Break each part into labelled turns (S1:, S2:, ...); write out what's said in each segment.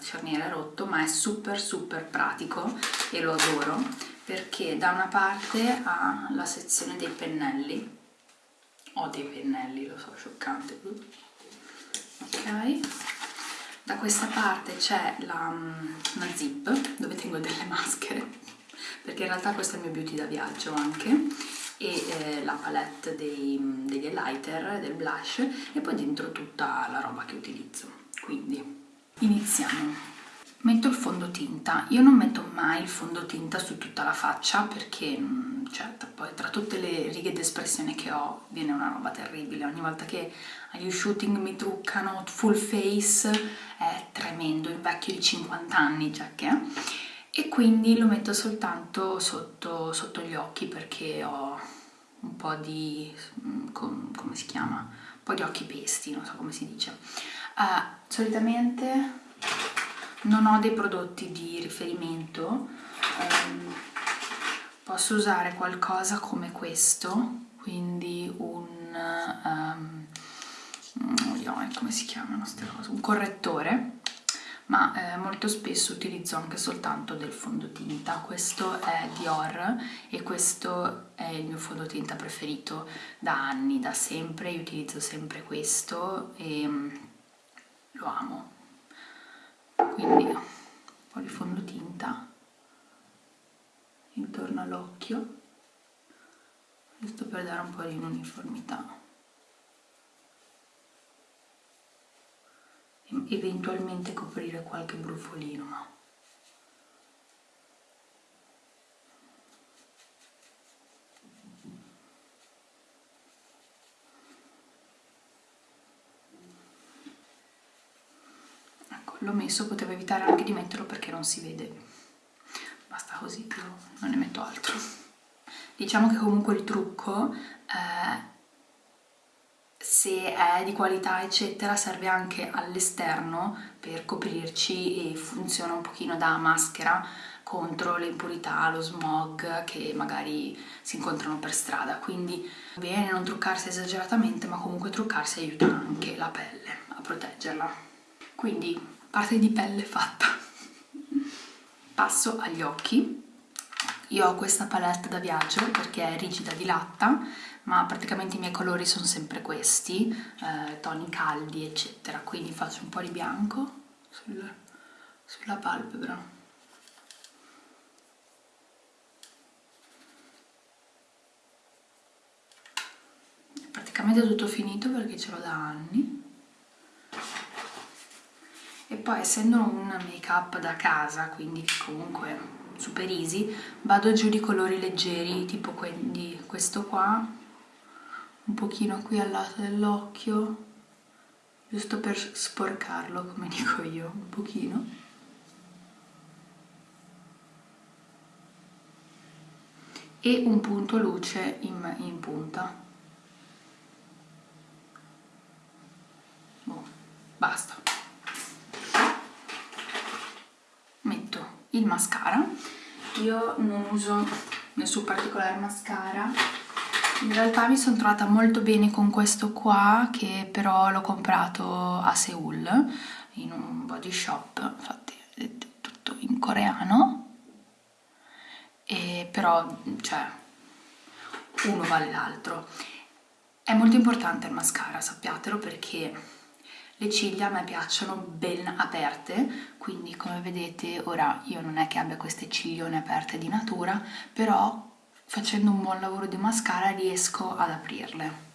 S1: cerniere rotto ma è super super pratico e lo adoro perché da una parte ha la sezione dei pennelli. Ho dei pennelli, lo so, scioccante. Ok. Da questa parte c'è la, una zip dove tengo delle maschere perché in realtà questo è il mio beauty da viaggio anche e eh, la palette dei, degli highlighter, del blush e poi dentro tutta la roba che utilizzo. Quindi iniziamo. Metto il fondotinta. Io non metto mai il fondotinta su tutta la faccia perché mm, cioè, poi tra tutte le righe d'espressione che ho viene una roba terribile. Ogni volta che agli shooting mi truccano full face è tremendo. Invecchio di 50 anni già che e quindi lo metto soltanto sotto, sotto gli occhi perché ho un po' di mm, come si chiama? un po' di occhi pesti, non so come si dice. Uh, solitamente non ho dei prodotti di riferimento um, posso usare qualcosa come questo quindi un um, come si chiamano queste cose? Un correttore ma eh, molto spesso utilizzo anche soltanto del fondotinta. Questo è Dior e questo è il mio fondotinta preferito da anni, da sempre, io utilizzo sempre questo e um, lo amo. Quindi un po' di fondotinta intorno all'occhio giusto per dare un po' di uniformità eventualmente coprire qualche brufolino ma l'ho messo, potevo evitare anche di metterlo perché non si vede. Basta così, io non ne metto altro. Diciamo che comunque il trucco eh, se è di qualità eccetera serve anche all'esterno per coprirci e funziona un pochino da maschera contro le impurità, lo smog che magari si incontrano per strada. Quindi bene non truccarsi esageratamente ma comunque truccarsi aiuta anche la pelle a proteggerla. Quindi parte di pelle fatta. Passo agli occhi io ho questa palette da viaggio perché è rigida di latta ma praticamente i miei colori sono sempre questi eh, toni caldi eccetera. Quindi faccio un po' di bianco sul, sulla palpebra. Praticamente tutto finito perché ce l'ho da anni. E poi essendo un make up da casa quindi comunque super easy vado giù di colori leggeri tipo quindi questo qua un pochino qui al lato dell'occhio giusto per sporcarlo come dico io un pochino. E un punto luce in, in punta. Oh, basta il mascara. Io non uso nessun particolare mascara. In realtà mi sono trovata molto bene con questo qua che però l'ho comprato a Seoul in un body shop. Infatti è tutto in coreano. E però cioè uno vale l'altro. È molto importante il mascara sappiatelo perché le ciglia a me piacciono ben aperte, quindi come vedete ora io non è che abbia queste ciglione aperte di natura, però facendo un buon lavoro di mascara riesco ad aprirle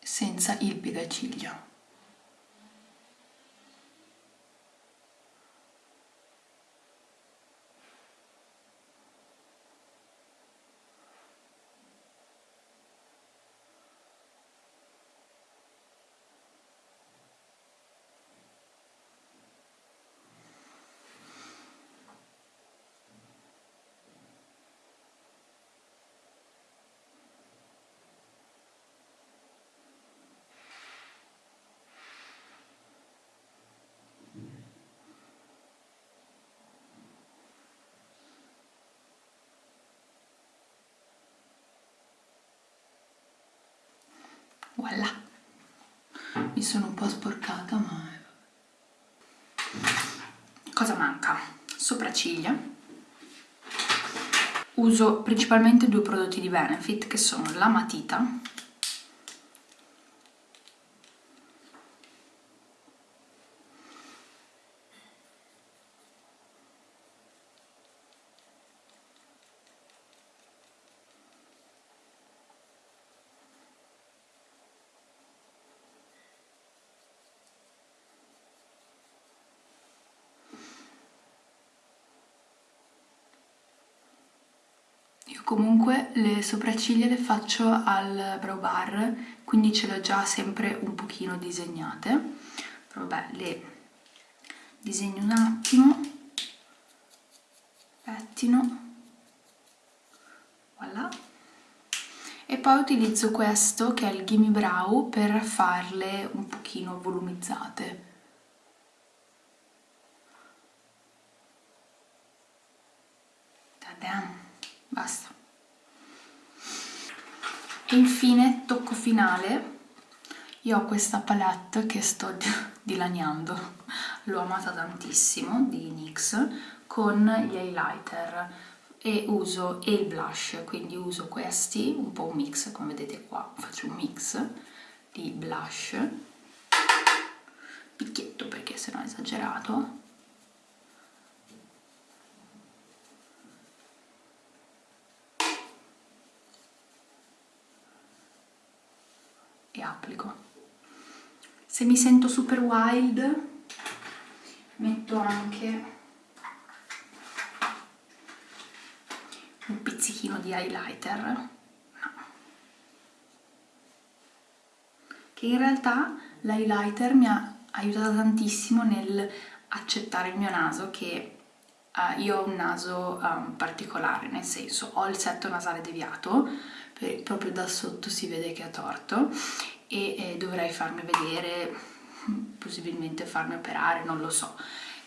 S1: senza il piegaciglio. voilà. Mi sono un po' sporcata ma eh, cosa manca? sopracciglia. Uso principalmente due prodotti di Benefit che sono la matita comunque le sopracciglia le faccio al brow bar quindi ce le ho già sempre un pochino disegnate. Vabbè le disegno un attimo pettino voilà. E poi utilizzo questo che è il Gimme Brow per farle un pochino volumizzate basta. E infine tocco finale. Io ho questa palette che sto dilaniando. L'ho amata tantissimo di NYX con gli highlighter. E uso e il blush quindi uso questi un po' un mix come vedete qua. Faccio un mix di blush. Picchietto perché sennò è esagerato applico. Se mi sento super wild metto anche un pizzichino di highlighter, che in realtà l'highlighter mi ha aiutato tantissimo nel accettare il mio naso che uh, io ho un naso um, particolare, nel senso ho il setto nasale deviato, proprio da sotto si vede che è torto e eh, dovrei farmi vedere, possibilmente farmi operare, non lo so.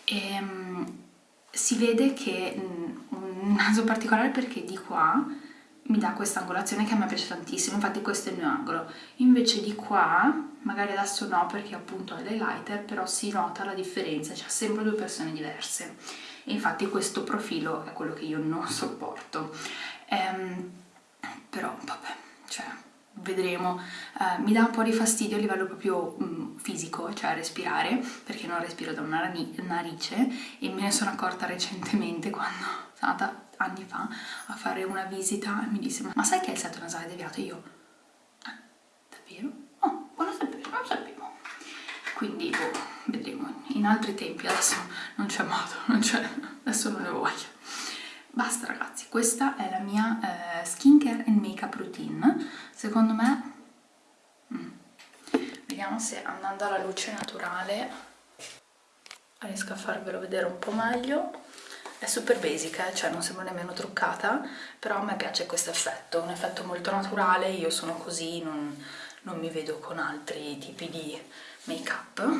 S1: E, um, si vede che um, un naso particolare perché di qua mi dà questa angolazione che a me piace tantissimo, infatti questo è il mio angolo. Invece di qua, magari adesso no perché appunto ho l'highlighter, però si nota la differenza, c'è sempre due persone diverse. E infatti questo profilo è quello che io non sopporto. Ehm, però vabbè, cioè vedremo, uh, mi dà un po' di fastidio a livello proprio um, fisico, cioè respirare, perché non respiro da una narice e me ne sono accorta recentemente quando sono andata anni fa a fare una visita e mi disse ma sai che è il setto nasale deviato? E io, ah, davvero? Oh, buona sapere, non sapevo. Quindi, boh, vedremo, in altri tempi adesso non c'è modo, non c'è, adesso non ne voglio. Basta ragazzi, questa è la mia eh, skincare and makeup routine. Secondo me, mm, vediamo se andando alla luce naturale riesco a farvelo vedere un po' meglio. È super basic, eh? cioè non sembra nemmeno truccata, però a me piace questo effetto, un effetto molto naturale, io sono così, non, non mi vedo con altri tipi di make-up.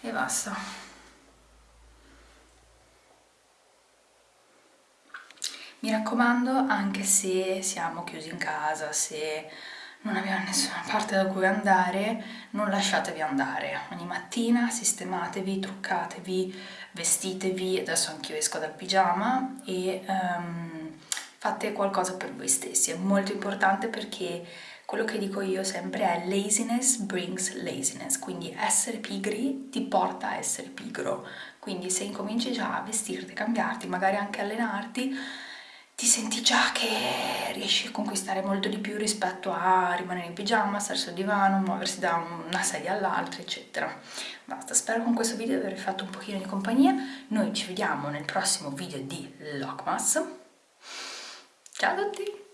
S1: E basta. Mi raccomando, anche se siamo chiusi in casa, se non abbiamo nessuna parte da cui andare, non lasciatevi andare. Ogni mattina sistematevi, truccatevi, vestitevi, adesso anch'io esco dal pigiama e um, fate qualcosa per voi stessi. È molto importante perché quello che dico io sempre è laziness brings laziness, quindi essere pigri ti porta a essere pigro. Quindi se incominci già a vestirti, cambiarti, magari anche allenarti, ti senti già che riesci a conquistare molto di più rispetto a rimanere in pigiama, stare sul divano, muoversi da una sedia all'altra, eccetera. Basta, spero con questo video di aver fatto un pochino di compagnia. Noi ci vediamo nel prossimo video di Lockmas. Ciao a tutti!